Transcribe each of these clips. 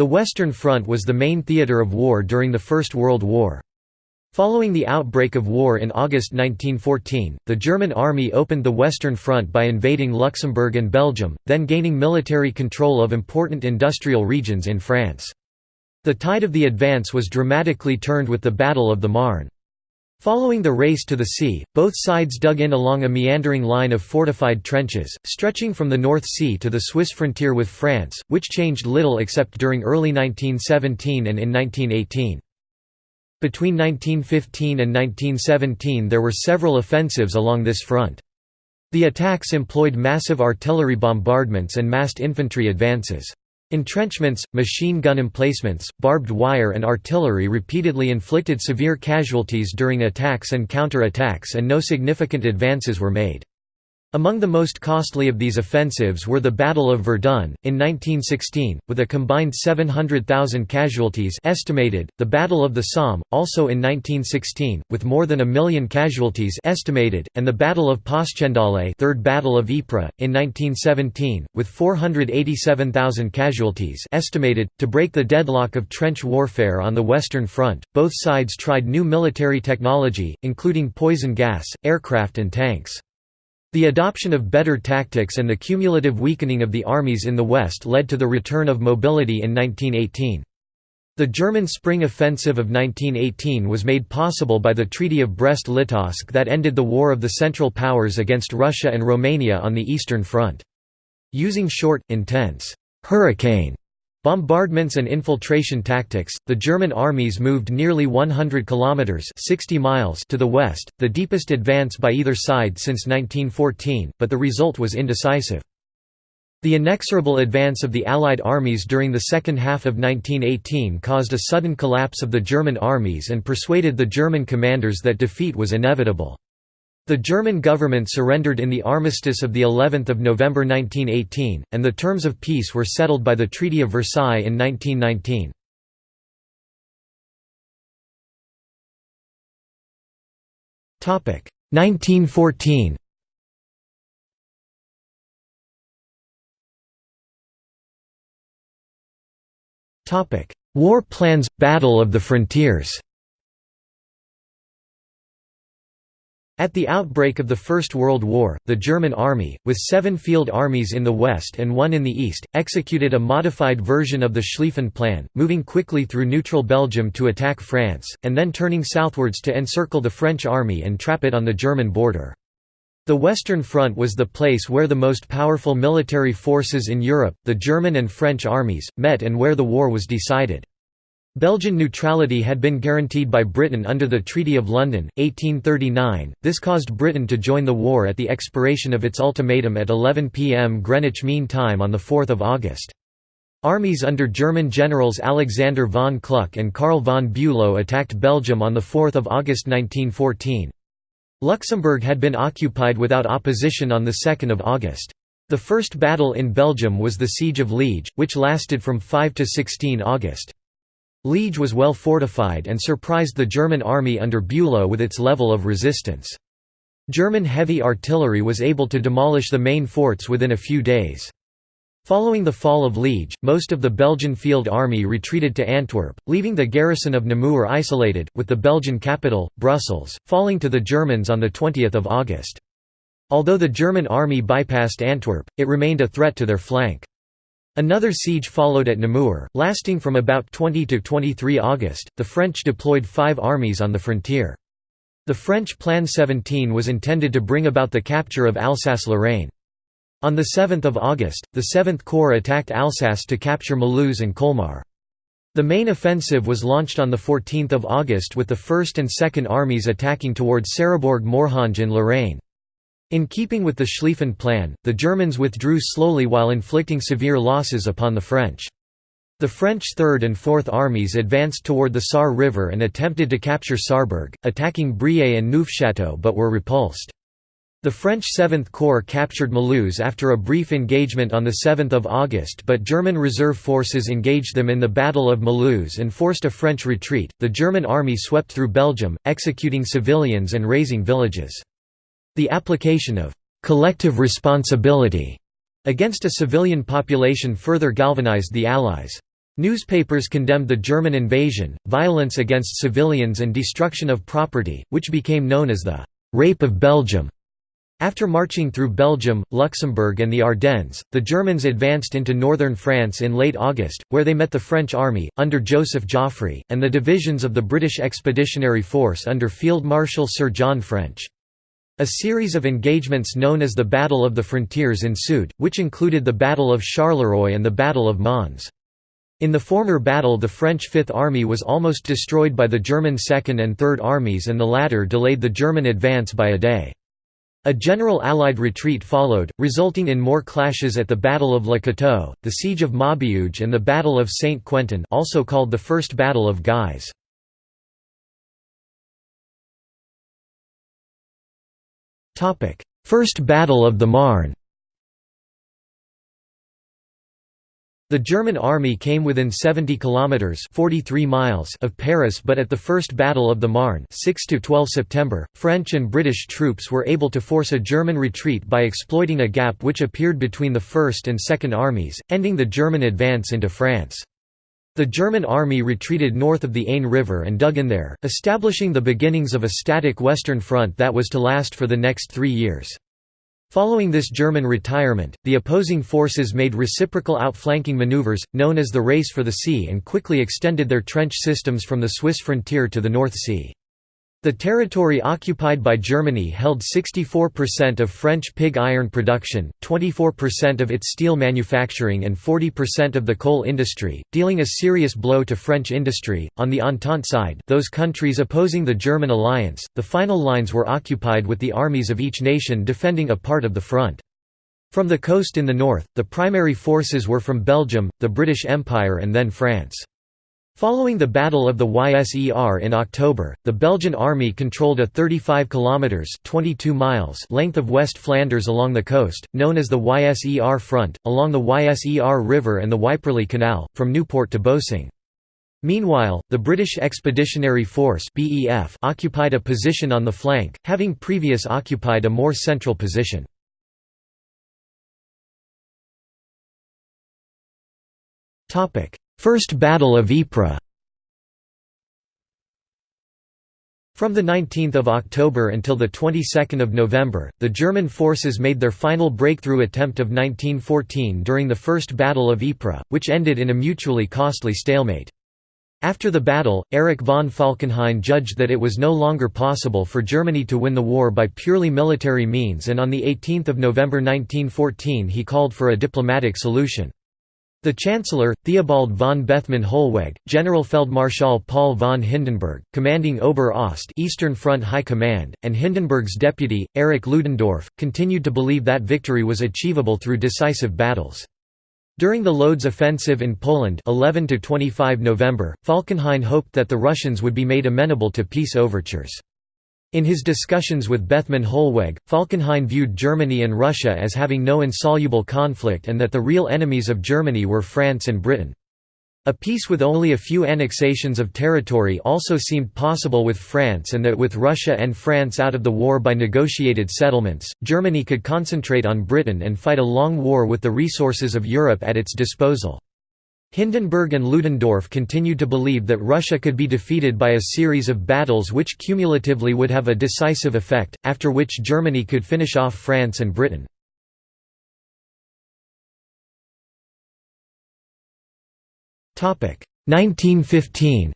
The Western Front was the main theatre of war during the First World War. Following the outbreak of war in August 1914, the German army opened the Western Front by invading Luxembourg and Belgium, then gaining military control of important industrial regions in France. The tide of the advance was dramatically turned with the Battle of the Marne. Following the race to the sea, both sides dug in along a meandering line of fortified trenches, stretching from the North Sea to the Swiss frontier with France, which changed little except during early 1917 and in 1918. Between 1915 and 1917 there were several offensives along this front. The attacks employed massive artillery bombardments and massed infantry advances. Entrenchments, machine gun emplacements, barbed wire and artillery repeatedly inflicted severe casualties during attacks and counter-attacks and no significant advances were made. Among the most costly of these offensives were the Battle of Verdun, in 1916, with a combined 700,000 casualties estimated, the Battle of the Somme, also in 1916, with more than a million casualties estimated, and the Battle of Passchendaele Third Battle of Ypres, in 1917, with 487,000 casualties estimated. To break the deadlock of trench warfare on the Western Front, both sides tried new military technology, including poison gas, aircraft and tanks. The adoption of better tactics and the cumulative weakening of the armies in the West led to the return of mobility in 1918. The German spring offensive of 1918 was made possible by the Treaty of Brest-Litovsk that ended the War of the Central Powers against Russia and Romania on the Eastern Front. Using short, intense, hurricane Bombardments and infiltration tactics, the German armies moved nearly 100 kilometers (60 miles) to the west, the deepest advance by either side since 1914, but the result was indecisive. The inexorable advance of the Allied armies during the second half of 1918 caused a sudden collapse of the German armies and persuaded the German commanders that defeat was inevitable. The German government surrendered in the armistice of the 11th of November 1918, and the terms of peace were settled by the Treaty of Versailles in 1919. Topic 1914. Topic War plans Battle of the Frontiers. At the outbreak of the First World War, the German army, with seven field armies in the west and one in the east, executed a modified version of the Schlieffen Plan, moving quickly through neutral Belgium to attack France, and then turning southwards to encircle the French army and trap it on the German border. The Western Front was the place where the most powerful military forces in Europe, the German and French armies, met and where the war was decided. Belgian neutrality had been guaranteed by Britain under the Treaty of London, 1839. This caused Britain to join the war at the expiration of its ultimatum at 11 pm Greenwich Mean Time on 4 August. Armies under German generals Alexander von Kluck and Karl von Bülow attacked Belgium on 4 August 1914. Luxembourg had been occupied without opposition on 2 August. The first battle in Belgium was the Siege of Liege, which lasted from 5 to 16 August. Liege was well fortified and surprised the German army under Bülow with its level of resistance. German heavy artillery was able to demolish the main forts within a few days. Following the fall of Liege, most of the Belgian field army retreated to Antwerp, leaving the garrison of Namur isolated, with the Belgian capital, Brussels, falling to the Germans on 20 August. Although the German army bypassed Antwerp, it remained a threat to their flank. Another siege followed at Namur, lasting from about 20 to 23 August. The French deployed five armies on the frontier. The French Plan 17 was intended to bring about the capture of Alsace-Lorraine. On 7 August, the 7th Corps attacked Alsace to capture Mulhouse and Colmar. The main offensive was launched on 14 August with the 1st and 2nd Armies attacking towards Sarrebourg-Morhange in Lorraine. In keeping with the Schlieffen Plan, the Germans withdrew slowly while inflicting severe losses upon the French. The French Third and Fourth Armies advanced toward the Sarre River and attempted to capture Sarrebourg, attacking Briey and Neufchâteau but were repulsed. The French Seventh Corps captured Mulhouse after a brief engagement on 7 August but German reserve forces engaged them in the Battle of Mulhouse and forced a French retreat. The German army swept through Belgium, executing civilians and razing villages. The application of «collective responsibility» against a civilian population further galvanized the Allies. Newspapers condemned the German invasion, violence against civilians and destruction of property, which became known as the «Rape of Belgium». After marching through Belgium, Luxembourg and the Ardennes, the Germans advanced into northern France in late August, where they met the French army, under Joseph Joffre, and the divisions of the British Expeditionary Force under Field Marshal Sir John French. A series of engagements known as the Battle of the Frontiers ensued, which included the Battle of Charleroi and the Battle of Mons. In the former battle the French Fifth Army was almost destroyed by the German Second and Third Armies and the latter delayed the German advance by a day. A general Allied retreat followed, resulting in more clashes at the Battle of Le Cateau, the Siege of Maubeuge and the Battle of Saint-Quentin also called the First Battle of Guise. First Battle of the Marne The German army came within 70 kilometers (43 miles) of Paris, but at the First Battle of the Marne, 6 to 12 September, French and British troops were able to force a German retreat by exploiting a gap which appeared between the First and Second armies, ending the German advance into France. The German army retreated north of the Aisne River and dug in there, establishing the beginnings of a static Western Front that was to last for the next three years. Following this German retirement, the opposing forces made reciprocal outflanking maneuvers, known as the Race for the Sea and quickly extended their trench systems from the Swiss frontier to the North Sea. The territory occupied by Germany held 64% of French pig iron production, 24% of its steel manufacturing, and 40% of the coal industry, dealing a serious blow to French industry. On the Entente side, those countries opposing the German alliance, the final lines were occupied with the armies of each nation defending a part of the front. From the coast in the north, the primary forces were from Belgium, the British Empire, and then France. Following the Battle of the Yser in October, the Belgian army controlled a 35 kilometers (22 miles) length of West Flanders along the coast, known as the Yser front, along the Yser River and the Yperlee Canal, from Newport to Boesing. Meanwhile, the British Expeditionary Force (BEF) occupied a position on the flank, having previous occupied a more central position. Topic: First Battle of Ypres From 19 October until the of November, the German forces made their final breakthrough attempt of 1914 during the First Battle of Ypres, which ended in a mutually costly stalemate. After the battle, Erich von Falkenhayn judged that it was no longer possible for Germany to win the war by purely military means and on 18 November 1914 he called for a diplomatic solution. The Chancellor, Theobald von Bethmann Hollweg, Generalfeldmarschall Paul von Hindenburg, commanding Ober-Ost Eastern Front High Command, and Hindenburg's deputy, Erich Ludendorff, continued to believe that victory was achievable through decisive battles. During the Lodz offensive in Poland 11-25 November, Falkenhayn hoped that the Russians would be made amenable to peace overtures. In his discussions with Bethmann Hollweg, Falkenhayn viewed Germany and Russia as having no insoluble conflict and that the real enemies of Germany were France and Britain. A peace with only a few annexations of territory also seemed possible with France and that with Russia and France out of the war by negotiated settlements, Germany could concentrate on Britain and fight a long war with the resources of Europe at its disposal. Hindenburg and Ludendorff continued to believe that Russia could be defeated by a series of battles which cumulatively would have a decisive effect, after which Germany could finish off France and Britain. Topic 1915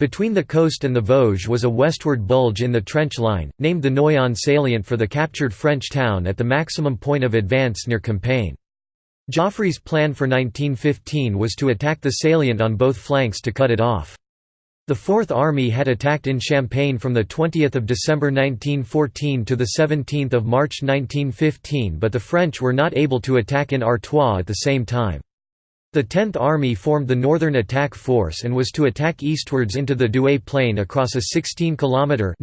Between the coast and the Vosges was a westward bulge in the trench line, named the Noyon salient for the captured French town at the maximum point of advance near Compiègne. Joffre's plan for 1915 was to attack the salient on both flanks to cut it off. The Fourth Army had attacked in Champagne from 20 December 1914 to 17 March 1915 but the French were not able to attack in Artois at the same time. The Tenth Army formed the Northern Attack Force and was to attack eastwards into the Douai Plain across a 16-kilometre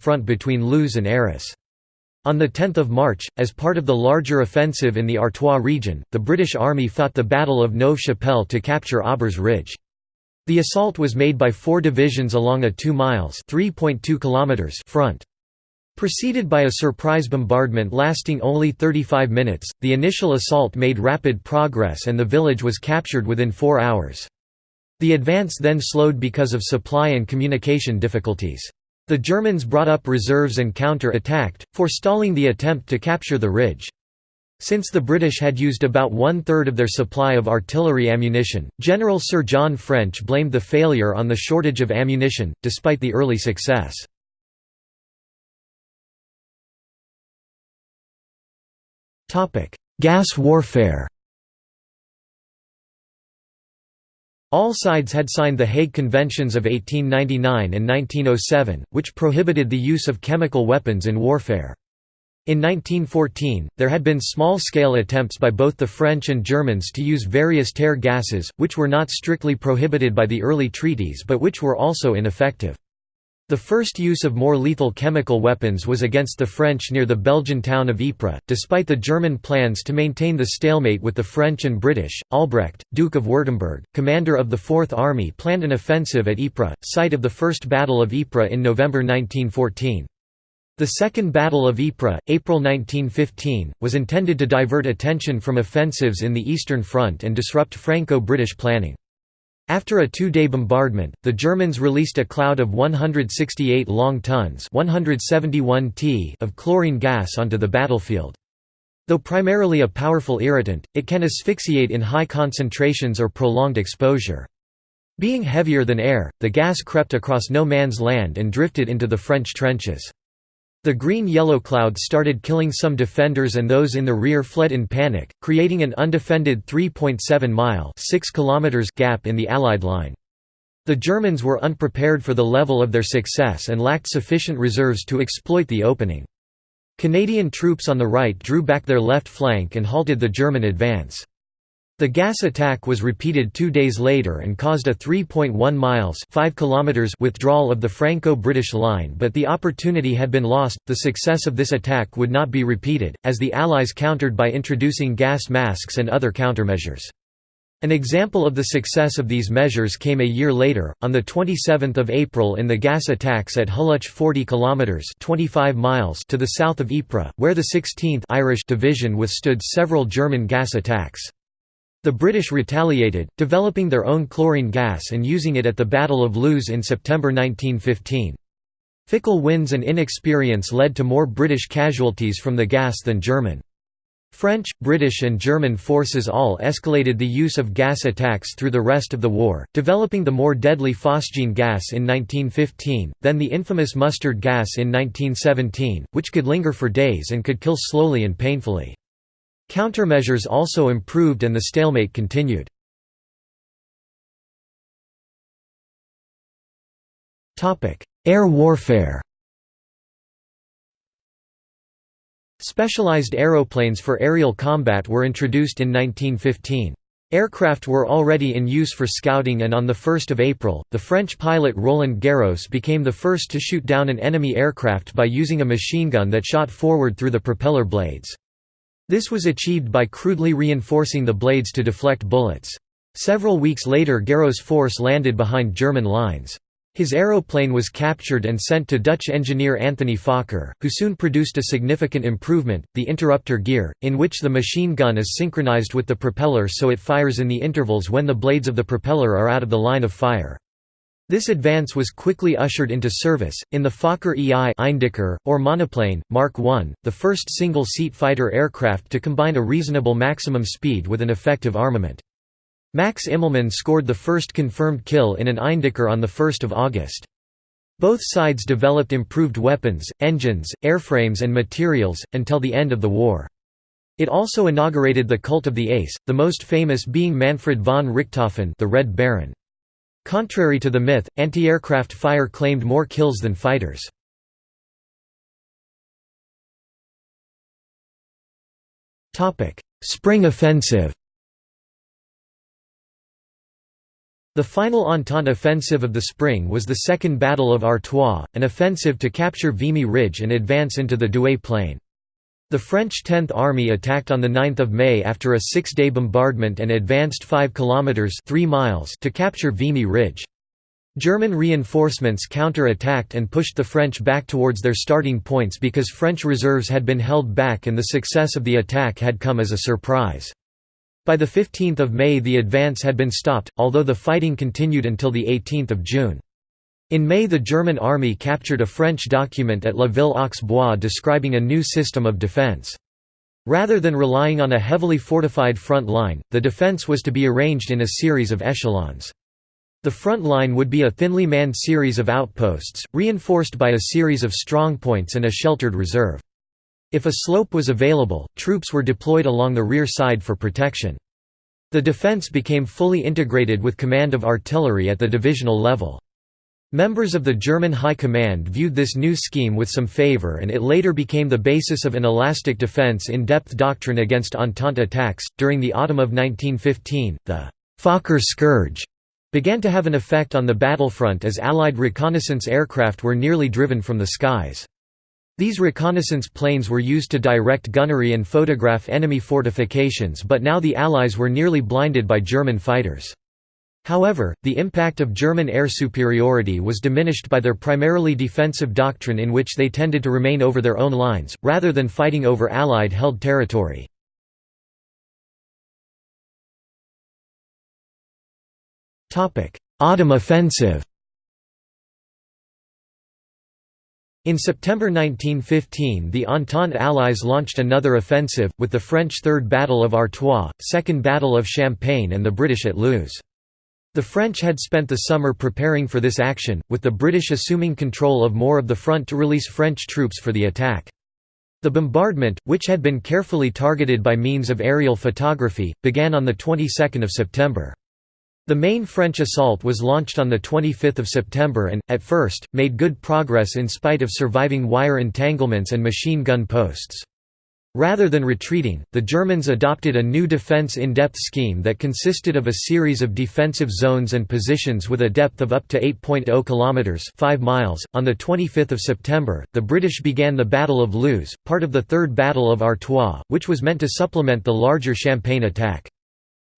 front between Loos and Arras. On 10 March, as part of the larger offensive in the Artois region, the British Army fought the Battle of Neuve-Chapelle to capture Aubers Ridge. The assault was made by four divisions along a 2 miles front. Preceded by a surprise bombardment lasting only 35 minutes, the initial assault made rapid progress and the village was captured within four hours. The advance then slowed because of supply and communication difficulties. The Germans brought up reserves and counter-attacked, forestalling the attempt to capture the ridge. Since the British had used about one-third of their supply of artillery ammunition, General Sir John French blamed the failure on the shortage of ammunition, despite the early success. Gas warfare All sides had signed the Hague Conventions of 1899 and 1907, which prohibited the use of chemical weapons in warfare. In 1914, there had been small-scale attempts by both the French and Germans to use various tear gases, which were not strictly prohibited by the early treaties but which were also ineffective. The first use of more lethal chemical weapons was against the French near the Belgian town of Ypres. Despite the German plans to maintain the stalemate with the French and British, Albrecht, Duke of Württemberg, commander of the Fourth Army planned an offensive at Ypres, site of the First Battle of Ypres in November 1914. The Second Battle of Ypres, April 1915, was intended to divert attention from offensives in the Eastern Front and disrupt Franco-British planning. After a two-day bombardment, the Germans released a cloud of 168 long tons 171 t of chlorine gas onto the battlefield. Though primarily a powerful irritant, it can asphyxiate in high concentrations or prolonged exposure. Being heavier than air, the gas crept across no man's land and drifted into the French trenches. The green-yellow cloud started killing some defenders and those in the rear fled in panic, creating an undefended 3.7-mile gap in the Allied line. The Germans were unprepared for the level of their success and lacked sufficient reserves to exploit the opening. Canadian troops on the right drew back their left flank and halted the German advance. The gas attack was repeated two days later and caused a 3.1 miles 5 kilometers withdrawal of the Franco-British line but the opportunity had been lost, the success of this attack would not be repeated, as the Allies countered by introducing gas masks and other countermeasures. An example of the success of these measures came a year later, on 27 April in the gas attacks at Hulluch 40 kilometres 25 miles to the south of Ypres, where the 16th Irish Division withstood several German gas attacks. The British retaliated, developing their own chlorine gas and using it at the Battle of Loos in September 1915. Fickle winds and inexperience led to more British casualties from the gas than German. French, British and German forces all escalated the use of gas attacks through the rest of the war, developing the more deadly phosgene gas in 1915, then the infamous mustard gas in 1917, which could linger for days and could kill slowly and painfully. Countermeasures also improved and the stalemate continued. Air warfare Specialized aeroplanes for aerial combat were introduced in 1915. Aircraft were already in use for scouting and on 1 April, the French pilot Roland Garros became the first to shoot down an enemy aircraft by using a machine gun that shot forward through the propeller blades. This was achieved by crudely reinforcing the blades to deflect bullets. Several weeks later Garros' force landed behind German lines. His aeroplane was captured and sent to Dutch engineer Anthony Fokker, who soon produced a significant improvement, the interrupter gear, in which the machine gun is synchronized with the propeller so it fires in the intervals when the blades of the propeller are out of the line of fire. This advance was quickly ushered into service, in the Fokker EI Eindecker, or monoplane, Mark I, the first single-seat fighter aircraft to combine a reasonable maximum speed with an effective armament. Max Immelmann scored the first confirmed kill in an Eindecker on 1 August. Both sides developed improved weapons, engines, airframes and materials, until the end of the war. It also inaugurated the cult of the ace, the most famous being Manfred von Richthofen the Red Baron. Contrary to the myth, anti-aircraft fire claimed more kills than fighters. Spring offensive The final Entente offensive of the spring was the Second Battle of Artois, an offensive to capture Vimy Ridge and advance into the Douai Plain. The French 10th Army attacked on 9 May after a six-day bombardment and advanced 5 kilometres 3 miles to capture Vimy Ridge. German reinforcements counter-attacked and pushed the French back towards their starting points because French reserves had been held back and the success of the attack had come as a surprise. By 15 May the advance had been stopped, although the fighting continued until 18 June. In May the German army captured a French document at La Ville aux Bois describing a new system of defense. Rather than relying on a heavily fortified front line, the defense was to be arranged in a series of echelons. The front line would be a thinly manned series of outposts, reinforced by a series of strongpoints and a sheltered reserve. If a slope was available, troops were deployed along the rear side for protection. The defense became fully integrated with command of artillery at the divisional level. Members of the German High Command viewed this new scheme with some favor and it later became the basis of an elastic defense in-depth doctrine against Entente attacks. During the autumn of 1915, the Fokker scourge began to have an effect on the battlefront as Allied reconnaissance aircraft were nearly driven from the skies. These reconnaissance planes were used to direct gunnery and photograph enemy fortifications but now the Allies were nearly blinded by German fighters. However, the impact of German air superiority was diminished by their primarily defensive doctrine in which they tended to remain over their own lines, rather than fighting over Allied-held territory. Autumn offensive In September 1915 the Entente Allies launched another offensive, with the French Third Battle of Artois, Second Battle of Champagne and the British at Loos. The French had spent the summer preparing for this action, with the British assuming control of more of the front to release French troops for the attack. The bombardment, which had been carefully targeted by means of aerial photography, began on the 22nd of September. The main French assault was launched on 25 September and, at first, made good progress in spite of surviving wire entanglements and machine gun posts. Rather than retreating, the Germans adopted a new defense in-depth scheme that consisted of a series of defensive zones and positions with a depth of up to 8.0 kilometers, 5 miles. On the 25th of September, the British began the Battle of Loos, part of the Third Battle of Artois, which was meant to supplement the larger Champagne attack.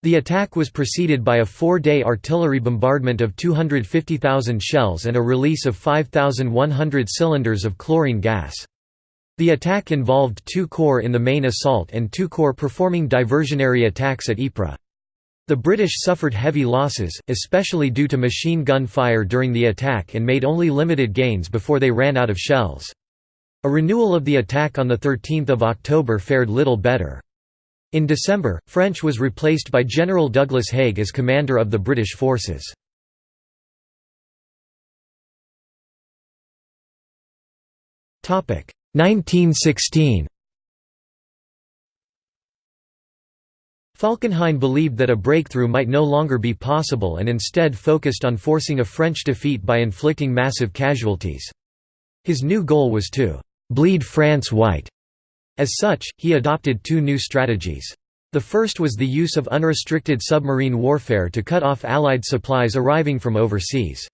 The attack was preceded by a 4-day artillery bombardment of 250,000 shells and a release of 5,100 cylinders of chlorine gas. The attack involved two corps in the main assault and two corps performing diversionary attacks at Ypres. The British suffered heavy losses, especially due to machine gun fire during the attack and made only limited gains before they ran out of shells. A renewal of the attack on 13 October fared little better. In December, French was replaced by General Douglas Haig as commander of the British forces. Topic 1916 Falkenhayn believed that a breakthrough might no longer be possible and instead focused on forcing a French defeat by inflicting massive casualties. His new goal was to «bleed France white». As such, he adopted two new strategies. The first was the use of unrestricted submarine warfare to cut off Allied supplies arriving from overseas.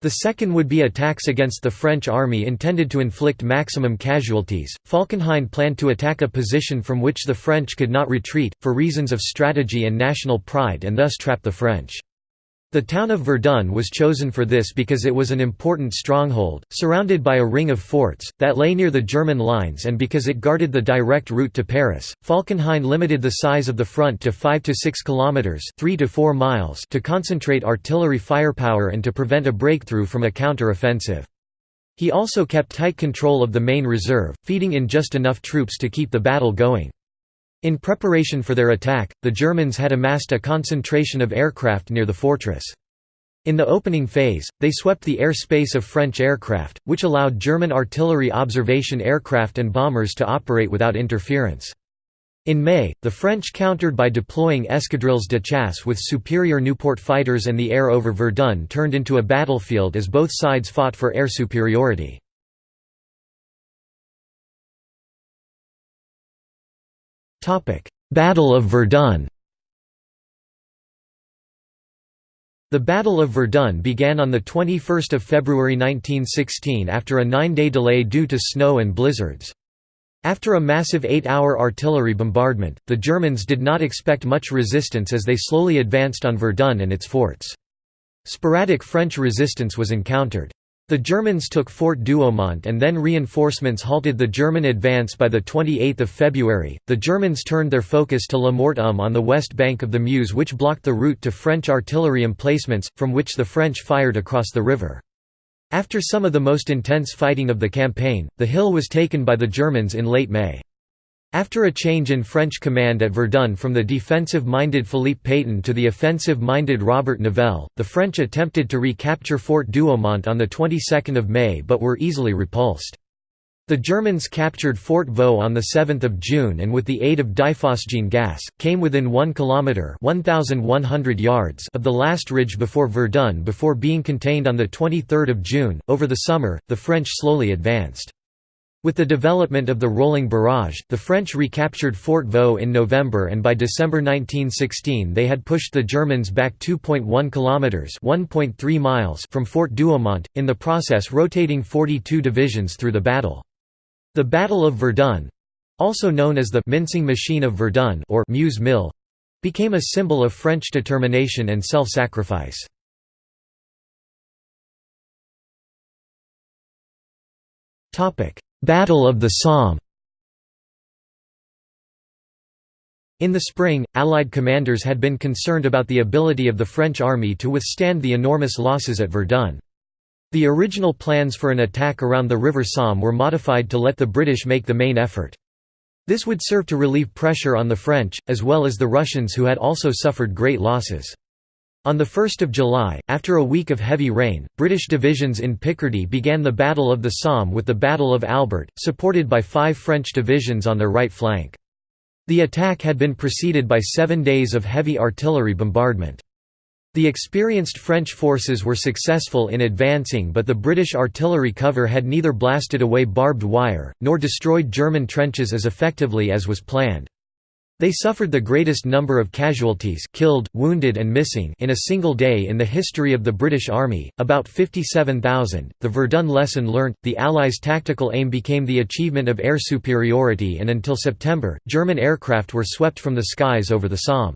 The second would be attacks against the French army intended to inflict maximum casualties. Falkenhayn planned to attack a position from which the French could not retreat, for reasons of strategy and national pride and thus trap the French. The town of Verdun was chosen for this because it was an important stronghold, surrounded by a ring of forts, that lay near the German lines and because it guarded the direct route to Paris. Falkenhayn limited the size of the front to 5 to 6 kilometers, 3 to 4 miles to concentrate artillery firepower and to prevent a breakthrough from a counter-offensive. He also kept tight control of the main reserve, feeding in just enough troops to keep the battle going. In preparation for their attack, the Germans had amassed a concentration of aircraft near the fortress. In the opening phase, they swept the air space of French aircraft, which allowed German artillery observation aircraft and bombers to operate without interference. In May, the French countered by deploying escadrilles de chasse with superior Nieuport fighters and the air over Verdun turned into a battlefield as both sides fought for air superiority. Battle of Verdun The Battle of Verdun began on 21 February 1916 after a nine-day delay due to snow and blizzards. After a massive eight-hour artillery bombardment, the Germans did not expect much resistance as they slowly advanced on Verdun and its forts. Sporadic French resistance was encountered. The Germans took Fort Douaumont and then reinforcements halted the German advance by 28 February. The Germans turned their focus to La Mort Homme on the west bank of the Meuse which blocked the route to French artillery emplacements, from which the French fired across the river. After some of the most intense fighting of the campaign, the hill was taken by the Germans in late May. After a change in French command at Verdun from the defensive-minded Philippe Pétain to the offensive-minded Robert Nivelle, the French attempted to recapture Fort Douaumont on the 22nd of May but were easily repulsed. The Germans captured Fort Vaux on 7 June and with the aid of diphosgene gas, came within 1 km 1,100 yards of the last ridge before Verdun before being contained on 23 June. Over the summer, the French slowly advanced. With the development of the rolling barrage, the French recaptured Fort Vaux in November and by December 1916 they had pushed the Germans back 2.1 kilometers (1.3 miles) from Fort Douaumont, in the process rotating 42 divisions through the battle. The Battle of Verdun, also known as the mincing machine of Verdun or Meuse Mill, became a symbol of French determination and self-sacrifice. Topic: Battle of the Somme In the spring, Allied commanders had been concerned about the ability of the French army to withstand the enormous losses at Verdun. The original plans for an attack around the River Somme were modified to let the British make the main effort. This would serve to relieve pressure on the French, as well as the Russians who had also suffered great losses. On 1 July, after a week of heavy rain, British divisions in Picardy began the Battle of the Somme with the Battle of Albert, supported by five French divisions on their right flank. The attack had been preceded by seven days of heavy artillery bombardment. The experienced French forces were successful in advancing but the British artillery cover had neither blasted away barbed wire, nor destroyed German trenches as effectively as was planned. They suffered the greatest number of casualties killed, wounded and missing in a single day in the history of the British Army, about 57,000. The Verdun lesson learnt, the Allies' tactical aim became the achievement of air superiority and until September, German aircraft were swept from the skies over the Somme.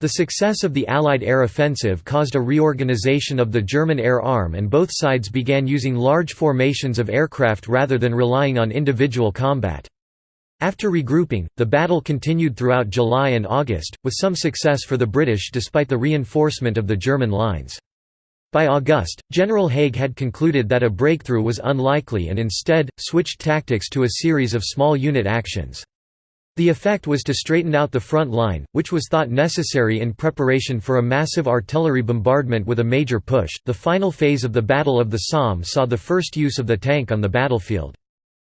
The success of the Allied air offensive caused a reorganization of the German air arm and both sides began using large formations of aircraft rather than relying on individual combat. After regrouping, the battle continued throughout July and August, with some success for the British despite the reinforcement of the German lines. By August, General Haig had concluded that a breakthrough was unlikely and instead, switched tactics to a series of small unit actions. The effect was to straighten out the front line, which was thought necessary in preparation for a massive artillery bombardment with a major push. The final phase of the Battle of the Somme saw the first use of the tank on the battlefield.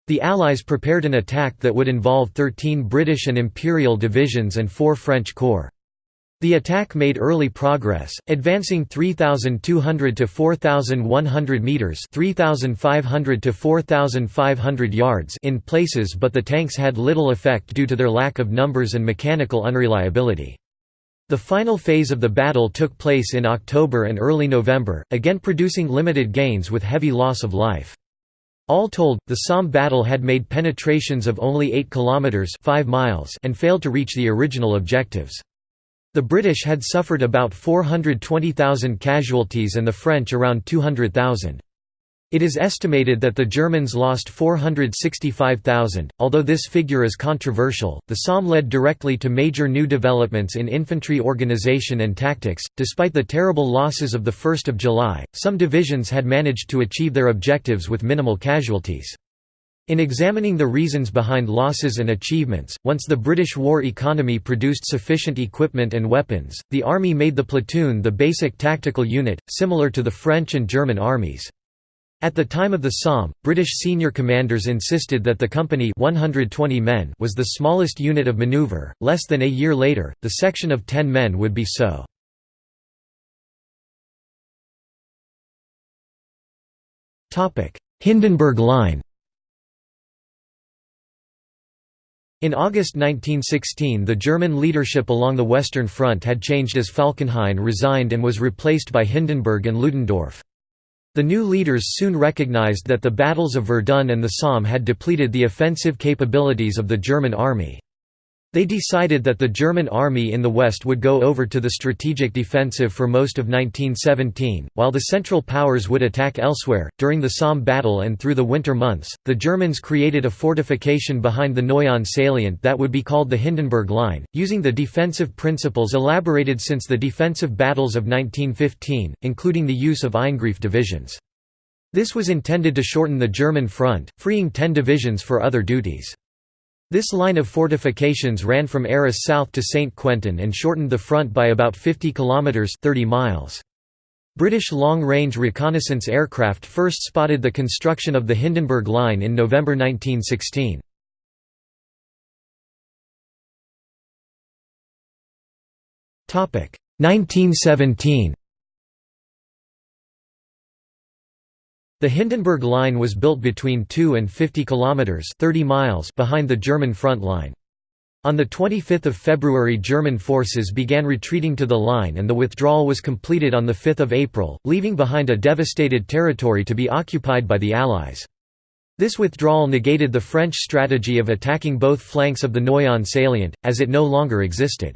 The Allies prepared an attack that would involve 13 British and Imperial divisions and four French corps. The attack made early progress, advancing 3,200 to 4,100 metres 3,500 to 4,500 yards in places but the tanks had little effect due to their lack of numbers and mechanical unreliability. The final phase of the battle took place in October and early November, again producing limited gains with heavy loss of life. All told, the Somme battle had made penetrations of only 8 kilometers 5 miles and failed to reach the original objectives. The British had suffered about 420,000 casualties and the French around 200,000. It is estimated that the Germans lost 465,000. Although this figure is controversial, the Somme led directly to major new developments in infantry organization and tactics. Despite the terrible losses of the 1st of July, some divisions had managed to achieve their objectives with minimal casualties. In examining the reasons behind losses and achievements, once the British war economy produced sufficient equipment and weapons, the army made the platoon the basic tactical unit, similar to the French and German armies. At the time of the Somme, British senior commanders insisted that the company 120 men was the smallest unit of maneuver. Less than a year later, the section of 10 men would be so. Topic: Hindenburg Line In August 1916 the German leadership along the Western Front had changed as Falkenhayn resigned and was replaced by Hindenburg and Ludendorff. The new leaders soon recognized that the battles of Verdun and the Somme had depleted the offensive capabilities of the German army. They decided that the German army in the west would go over to the strategic defensive for most of 1917, while the Central Powers would attack elsewhere. During the Somme battle and through the winter months, the Germans created a fortification behind the Noyon salient that would be called the Hindenburg Line, using the defensive principles elaborated since the defensive battles of 1915, including the use of Eingriff divisions. This was intended to shorten the German front, freeing ten divisions for other duties. This line of fortifications ran from Arras south to St. Quentin and shortened the front by about 50 kilometres 30 miles. British long-range reconnaissance aircraft first spotted the construction of the Hindenburg Line in November 1916. Topic 1917 The Hindenburg Line was built between 2 and 50 kilometers 30 miles behind the German front line. On 25 February German forces began retreating to the line and the withdrawal was completed on 5 April, leaving behind a devastated territory to be occupied by the Allies. This withdrawal negated the French strategy of attacking both flanks of the Noyon salient, as it no longer existed.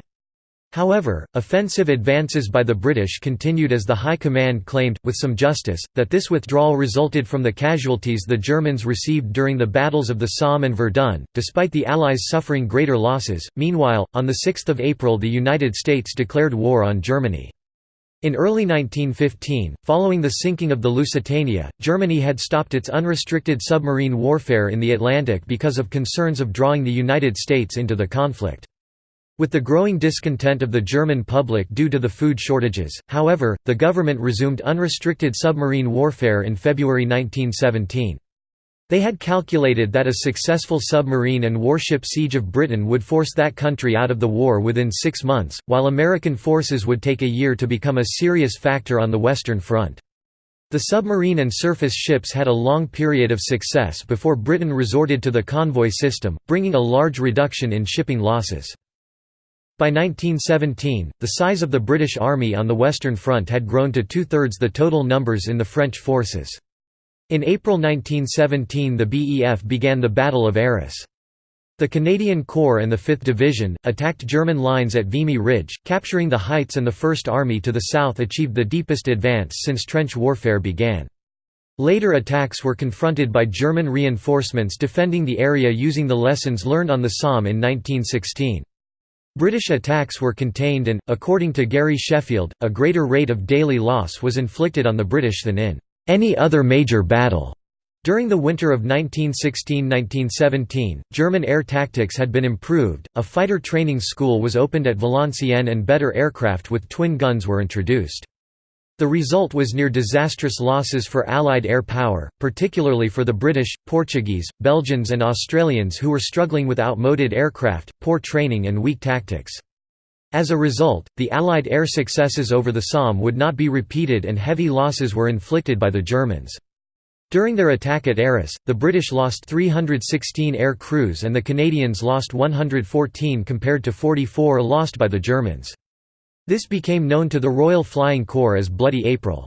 However, offensive advances by the British continued as the High Command claimed, with some justice, that this withdrawal resulted from the casualties the Germans received during the battles of the Somme and Verdun, despite the Allies suffering greater losses. Meanwhile, on 6 April the United States declared war on Germany. In early 1915, following the sinking of the Lusitania, Germany had stopped its unrestricted submarine warfare in the Atlantic because of concerns of drawing the United States into the conflict. With the growing discontent of the German public due to the food shortages, however, the government resumed unrestricted submarine warfare in February 1917. They had calculated that a successful submarine and warship siege of Britain would force that country out of the war within six months, while American forces would take a year to become a serious factor on the Western Front. The submarine and surface ships had a long period of success before Britain resorted to the convoy system, bringing a large reduction in shipping losses. By 1917, the size of the British Army on the Western Front had grown to two-thirds the total numbers in the French forces. In April 1917 the BEF began the Battle of Arras. The Canadian Corps and the 5th Division, attacked German lines at Vimy Ridge, capturing the heights and the First Army to the south achieved the deepest advance since trench warfare began. Later attacks were confronted by German reinforcements defending the area using the lessons learned on the Somme in 1916. British attacks were contained and, according to Gary Sheffield, a greater rate of daily loss was inflicted on the British than in any other major battle. During the winter of 1916–1917, German air tactics had been improved, a fighter training school was opened at Valenciennes and better aircraft with twin guns were introduced. The result was near disastrous losses for Allied air power, particularly for the British, Portuguese, Belgians and Australians who were struggling with outmoded aircraft, poor training and weak tactics. As a result, the Allied air successes over the Somme would not be repeated and heavy losses were inflicted by the Germans. During their attack at Arras, the British lost 316 air crews and the Canadians lost 114 compared to 44 lost by the Germans. This became known to the Royal Flying Corps as Bloody April.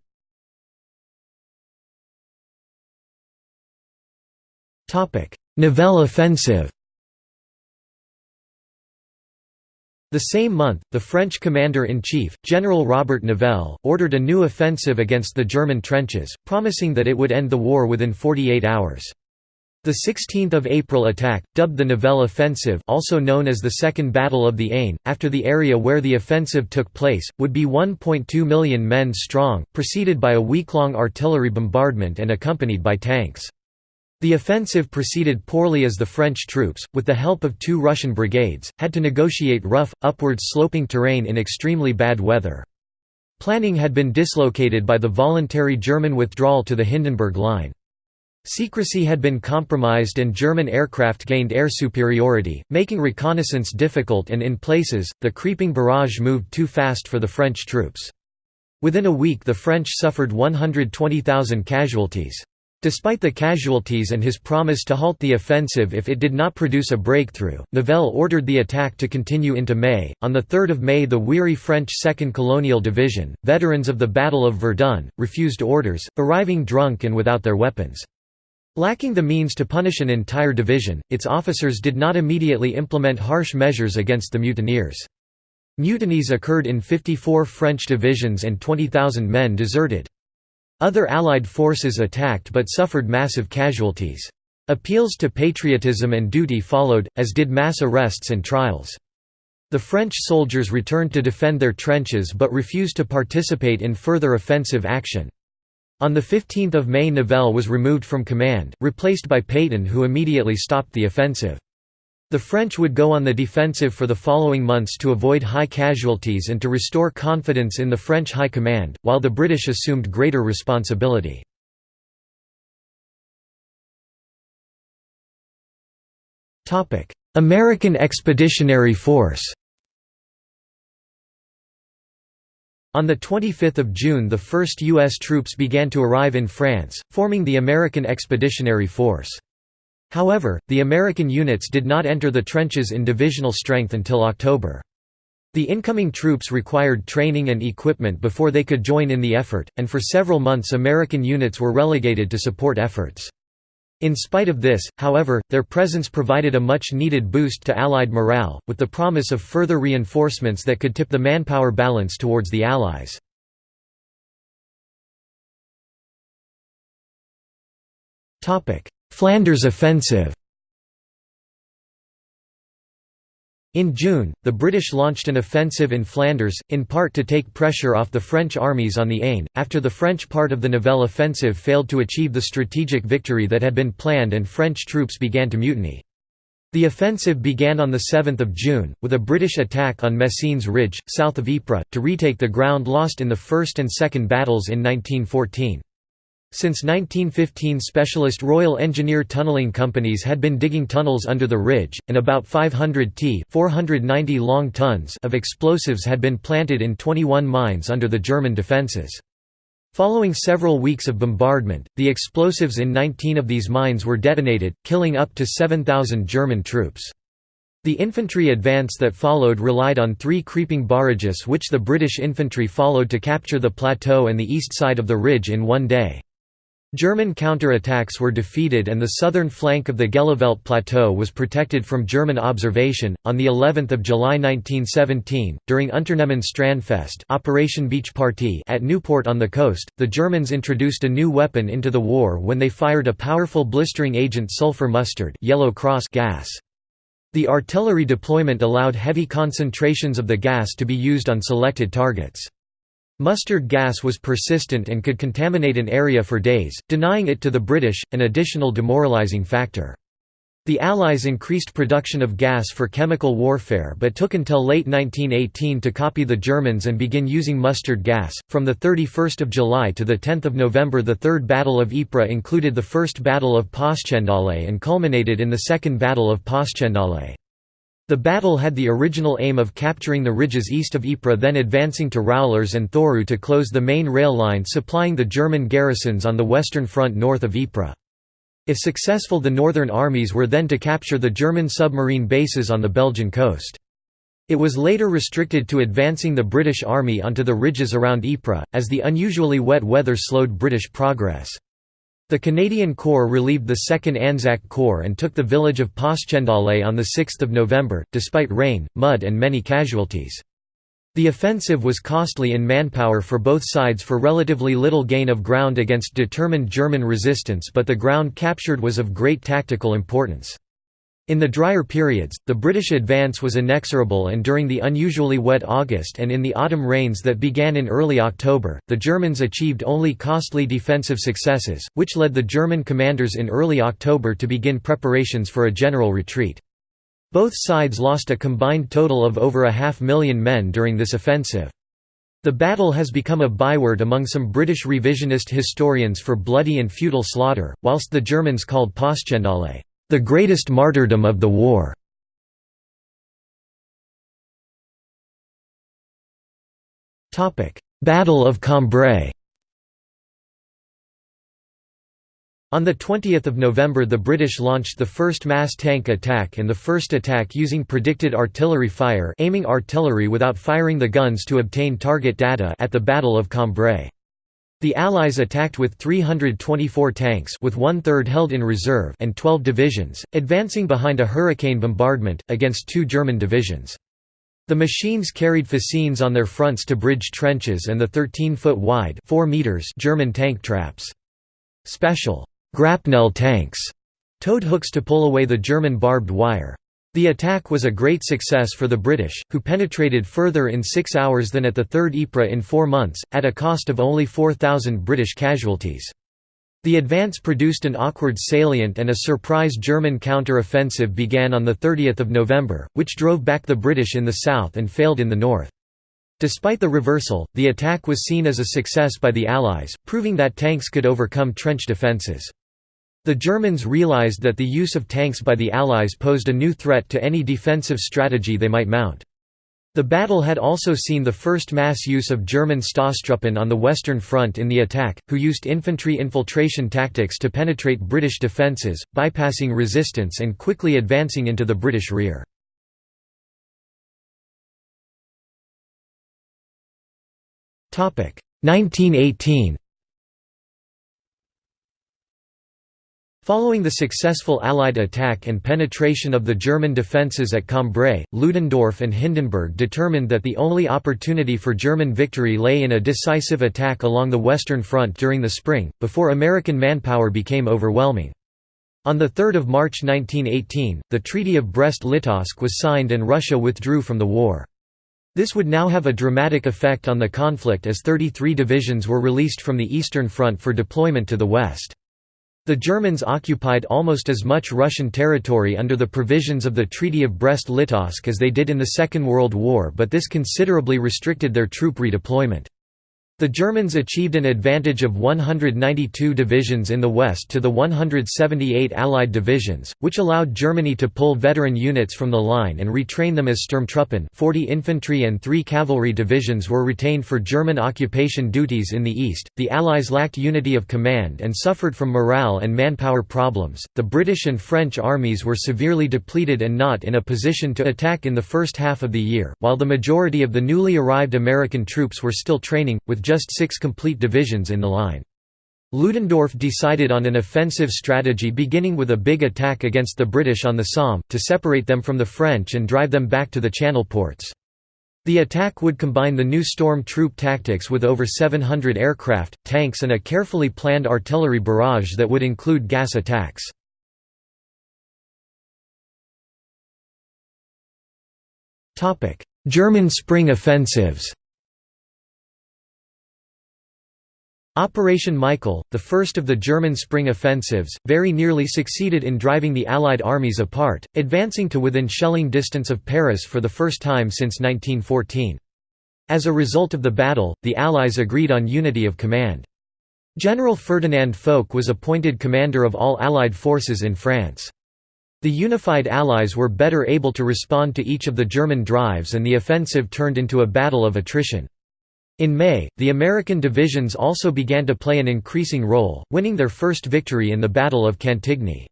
Nivelle offensive The same month, the French commander-in-chief, General Robert Nivelle, ordered a new offensive against the German trenches, promising that it would end the war within 48 hours. The 16th of April attack, dubbed the Nivelle Offensive also known as the Second Battle of the Aisne, after the area where the offensive took place, would be 1.2 million men strong, preceded by a week-long artillery bombardment and accompanied by tanks. The offensive proceeded poorly as the French troops, with the help of two Russian brigades, had to negotiate rough, upwards sloping terrain in extremely bad weather. Planning had been dislocated by the voluntary German withdrawal to the Hindenburg Line. Secrecy had been compromised and German aircraft gained air superiority, making reconnaissance difficult and in places, the creeping barrage moved too fast for the French troops. Within a week the French suffered 120,000 casualties. Despite the casualties and his promise to halt the offensive if it did not produce a breakthrough, Nivelle ordered the attack to continue into May. On 3 May, the weary French 2nd Colonial Division, veterans of the Battle of Verdun, refused orders, arriving drunk and without their weapons. Lacking the means to punish an entire division, its officers did not immediately implement harsh measures against the mutineers. Mutinies occurred in 54 French divisions and 20,000 men deserted. Other Allied forces attacked but suffered massive casualties. Appeals to patriotism and duty followed, as did mass arrests and trials. The French soldiers returned to defend their trenches but refused to participate in further offensive action. On 15 May Nivelle was removed from command, replaced by Pétain who immediately stopped the offensive. The French would go on the defensive for the following months to avoid high casualties and to restore confidence in the French High Command, while the British assumed greater responsibility. American Expeditionary Force On 25 June the first U.S. troops began to arrive in France, forming the American Expeditionary Force. However, the American units did not enter the trenches in divisional strength until October. The incoming troops required training and equipment before they could join in the effort, and for several months American units were relegated to support efforts. In spite of this, however, their presence provided a much-needed boost to Allied morale, with the promise of further reinforcements that could tip the manpower balance towards the Allies. Flanders offensive In June, the British launched an offensive in Flanders, in part to take pressure off the French armies on the Aisne, after the French part of the Nivelle offensive failed to achieve the strategic victory that had been planned and French troops began to mutiny. The offensive began on 7 June, with a British attack on Messines Ridge, south of Ypres, to retake the ground lost in the First and Second battles in 1914. Since 1915 specialist Royal Engineer tunnelling companies had been digging tunnels under the ridge, and about 500 t 490 long tons of explosives had been planted in 21 mines under the German defences. Following several weeks of bombardment, the explosives in 19 of these mines were detonated, killing up to 7,000 German troops. The infantry advance that followed relied on three creeping barrages which the British infantry followed to capture the plateau and the east side of the ridge in one day. German counterattacks were defeated and the southern flank of the Gheluvelt plateau was protected from German observation. On the 11th of July 1917, during Unternehmen Strandfest, Operation Beach Party at Nieuport on the coast, the Germans introduced a new weapon into the war when they fired a powerful blistering agent sulfur mustard, yellow cross gas. The artillery deployment allowed heavy concentrations of the gas to be used on selected targets. Mustard gas was persistent and could contaminate an area for days, denying it to the British, an additional demoralising factor. The Allies increased production of gas for chemical warfare but took until late 1918 to copy the Germans and begin using mustard gas. From the 31st of July to the 10th of November, the Third Battle of Ypres included the First Battle of Passchendaele and culminated in the Second Battle of Passchendaele. The battle had the original aim of capturing the ridges east of Ypres then advancing to Roulers and Thourout to close the main rail line supplying the German garrisons on the western front north of Ypres. If successful the northern armies were then to capture the German submarine bases on the Belgian coast. It was later restricted to advancing the British Army onto the ridges around Ypres, as the unusually wet weather slowed British progress. The Canadian Corps relieved the 2nd Anzac Corps and took the village of Passchendaele on 6 November, despite rain, mud and many casualties. The offensive was costly in manpower for both sides for relatively little gain of ground against determined German resistance but the ground captured was of great tactical importance. In the drier periods, the British advance was inexorable and during the unusually wet August and in the autumn rains that began in early October, the Germans achieved only costly defensive successes, which led the German commanders in early October to begin preparations for a general retreat. Both sides lost a combined total of over a half million men during this offensive. The battle has become a byword among some British revisionist historians for bloody and futile slaughter, whilst the Germans called Passchendaele the greatest martyrdom of the war. Battle of Cambrai On 20 November the British launched the first mass tank attack and the first attack using predicted artillery fire aiming artillery without firing the guns to obtain target data at the Battle of Cambrai. The Allies attacked with 324 tanks with one-third held in reserve and 12 divisions, advancing behind a Hurricane bombardment, against two German divisions. The machines carried fascines on their fronts to bridge trenches and the 13-foot wide 4 meters German tank traps. Special «grapnel tanks» towed hooks to pull away the German barbed wire. The attack was a great success for the British, who penetrated further in six hours than at the Third Ypres in four months, at a cost of only 4,000 British casualties. The advance produced an awkward salient and a surprise German counter-offensive began on 30 November, which drove back the British in the south and failed in the north. Despite the reversal, the attack was seen as a success by the Allies, proving that tanks could overcome trench defences. The Germans realized that the use of tanks by the Allies posed a new threat to any defensive strategy they might mount. The battle had also seen the first mass use of German Stoßtruppen on the Western Front in the attack, who used infantry infiltration tactics to penetrate British defences, bypassing resistance and quickly advancing into the British rear. Topic 1918 Following the successful Allied attack and penetration of the German defences at Cambrai, Ludendorff and Hindenburg determined that the only opportunity for German victory lay in a decisive attack along the Western Front during the spring, before American manpower became overwhelming. On 3 March 1918, the Treaty of Brest-Litovsk was signed and Russia withdrew from the war. This would now have a dramatic effect on the conflict as 33 divisions were released from the Eastern Front for deployment to the west. The Germans occupied almost as much Russian territory under the provisions of the Treaty of Brest-Litovsk as they did in the Second World War but this considerably restricted their troop redeployment. The Germans achieved an advantage of 192 divisions in the west to the 178 Allied divisions, which allowed Germany to pull veteran units from the line and retrain them as Sturmtruppen 40 infantry and 3 cavalry divisions were retained for German occupation duties in the east. The Allies lacked unity of command and suffered from morale and manpower problems. The British and French armies were severely depleted and not in a position to attack in the first half of the year, while the majority of the newly arrived American troops were still training, with just six complete divisions in the line. Ludendorff decided on an offensive strategy beginning with a big attack against the British on the Somme, to separate them from the French and drive them back to the Channel ports. The attack would combine the new storm troop tactics with over 700 aircraft, tanks and a carefully planned artillery barrage that would include gas attacks. German spring offensives Operation Michael, the first of the German spring offensives, very nearly succeeded in driving the Allied armies apart, advancing to within shelling distance of Paris for the first time since 1914. As a result of the battle, the Allies agreed on unity of command. General Ferdinand Foch was appointed commander of all Allied forces in France. The unified Allies were better able to respond to each of the German drives and the offensive turned into a battle of attrition. In May, the American divisions also began to play an increasing role, winning their first victory in the Battle of Cantigny.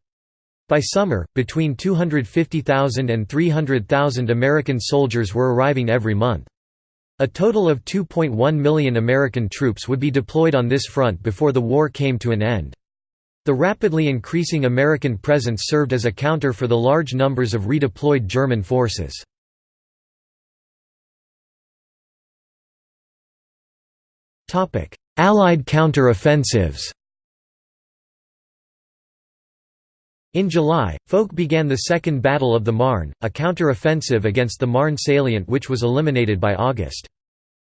By summer, between 250,000 and 300,000 American soldiers were arriving every month. A total of 2.1 million American troops would be deployed on this front before the war came to an end. The rapidly increasing American presence served as a counter for the large numbers of redeployed German forces. Allied counter-offensives In July, Foch began the Second Battle of the Marne, a counter-offensive against the Marne salient which was eliminated by August.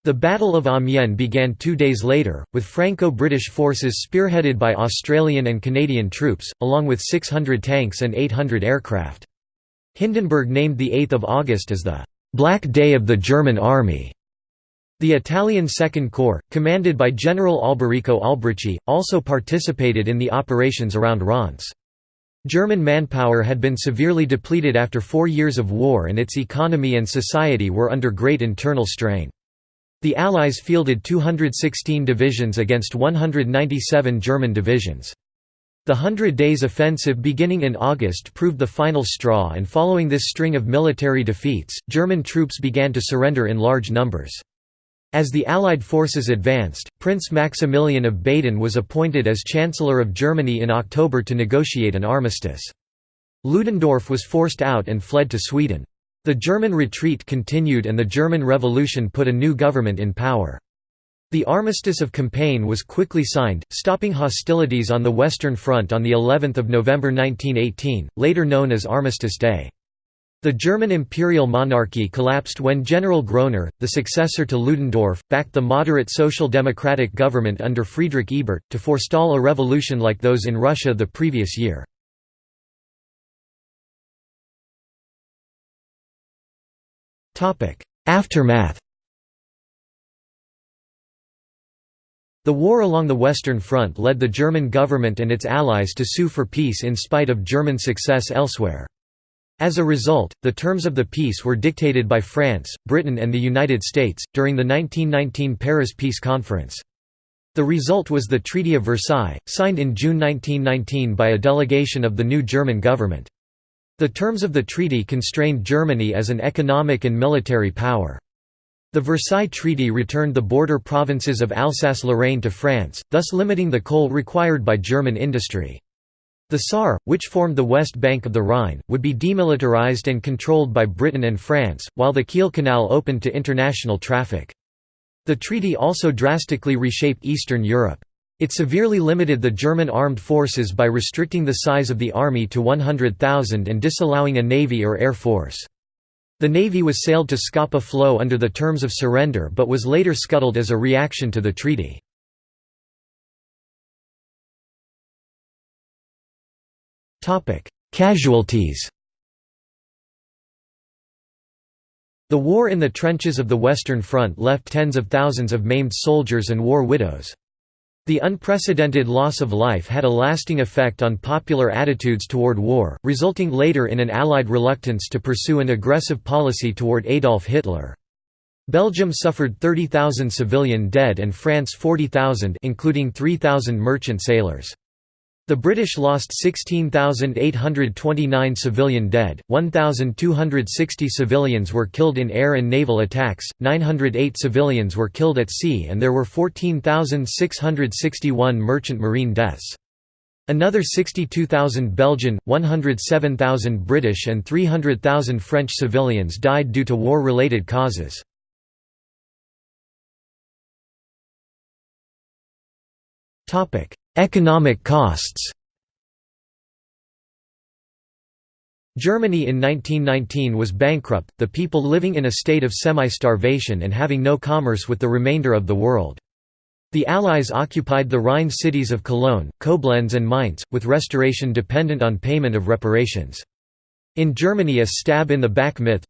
The Battle of Amiens began two days later, with Franco-British forces spearheaded by Australian and Canadian troops, along with 600 tanks and 800 aircraft. Hindenburg named the 8th of August as the «Black Day of the German Army», the Italian Second Corps, commanded by General Alberico Alberici, also participated in the operations around Reims. German manpower had been severely depleted after four years of war and its economy and society were under great internal strain. The Allies fielded 216 divisions against 197 German divisions. The Hundred Days Offensive beginning in August proved the final straw and following this string of military defeats, German troops began to surrender in large numbers. As the Allied forces advanced, Prince Maximilian of Baden was appointed as Chancellor of Germany in October to negotiate an armistice. Ludendorff was forced out and fled to Sweden. The German retreat continued and the German Revolution put a new government in power. The Armistice of Compiègne was quickly signed, stopping hostilities on the Western Front on the 11th of November 1918, later known as Armistice Day. The German imperial monarchy collapsed when General Groener, the successor to Ludendorff, backed the moderate social democratic government under Friedrich Ebert, to forestall a revolution like those in Russia the previous year. Aftermath The war along the Western Front led the German government and its allies to sue for peace in spite of German success elsewhere. As a result, the terms of the peace were dictated by France, Britain and the United States, during the 1919 Paris Peace Conference. The result was the Treaty of Versailles, signed in June 1919 by a delegation of the new German government. The terms of the treaty constrained Germany as an economic and military power. The Versailles Treaty returned the border provinces of Alsace-Lorraine to France, thus limiting the coal required by German industry. The Saar, which formed the west bank of the Rhine, would be demilitarized and controlled by Britain and France, while the Kiel Canal opened to international traffic. The treaty also drastically reshaped Eastern Europe. It severely limited the German armed forces by restricting the size of the army to 100,000 and disallowing a navy or air force. The navy was sailed to Scapa Flow under the terms of surrender but was later scuttled as a reaction to the treaty. Casualties The war in the trenches of the Western Front left tens of thousands of maimed soldiers and war widows. The unprecedented loss of life had a lasting effect on popular attitudes toward war, resulting later in an Allied reluctance to pursue an aggressive policy toward Adolf Hitler. Belgium suffered 30,000 civilian dead and France 40,000 including 3,000 merchant sailors. The British lost 16,829 civilian dead, 1,260 civilians were killed in air and naval attacks, 908 civilians were killed at sea and there were 14,661 merchant marine deaths. Another 62,000 Belgian, 107,000 British and 300,000 French civilians died due to war-related causes. Economic costs Germany in 1919 was bankrupt, the people living in a state of semi-starvation and having no commerce with the remainder of the world. The Allies occupied the Rhine cities of Cologne, Koblenz and Mainz, with restoration dependent on payment of reparations. In Germany a stab in the back myth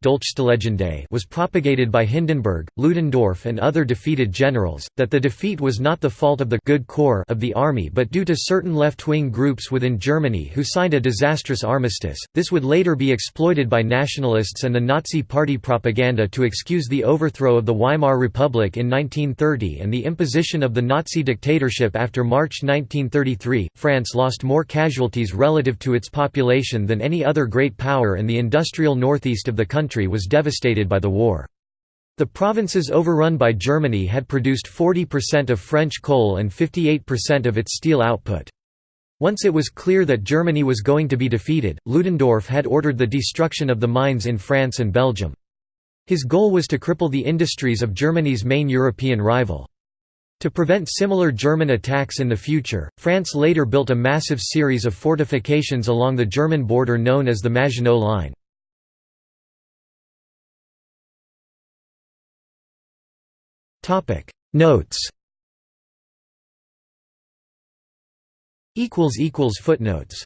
was propagated by Hindenburg, Ludendorff and other defeated generals, that the defeat was not the fault of the good core of the army but due to certain left-wing groups within Germany who signed a disastrous armistice. This would later be exploited by nationalists and the Nazi Party propaganda to excuse the overthrow of the Weimar Republic in 1930 and the imposition of the Nazi dictatorship after March 1933. France lost more casualties relative to its population than any other great power power and the industrial northeast of the country was devastated by the war. The provinces overrun by Germany had produced 40% of French coal and 58% of its steel output. Once it was clear that Germany was going to be defeated, Ludendorff had ordered the destruction of the mines in France and Belgium. His goal was to cripple the industries of Germany's main European rival. To prevent similar German attacks in the future, France later built a massive series of fortifications along the German border known as the Maginot Line. Notes Footnotes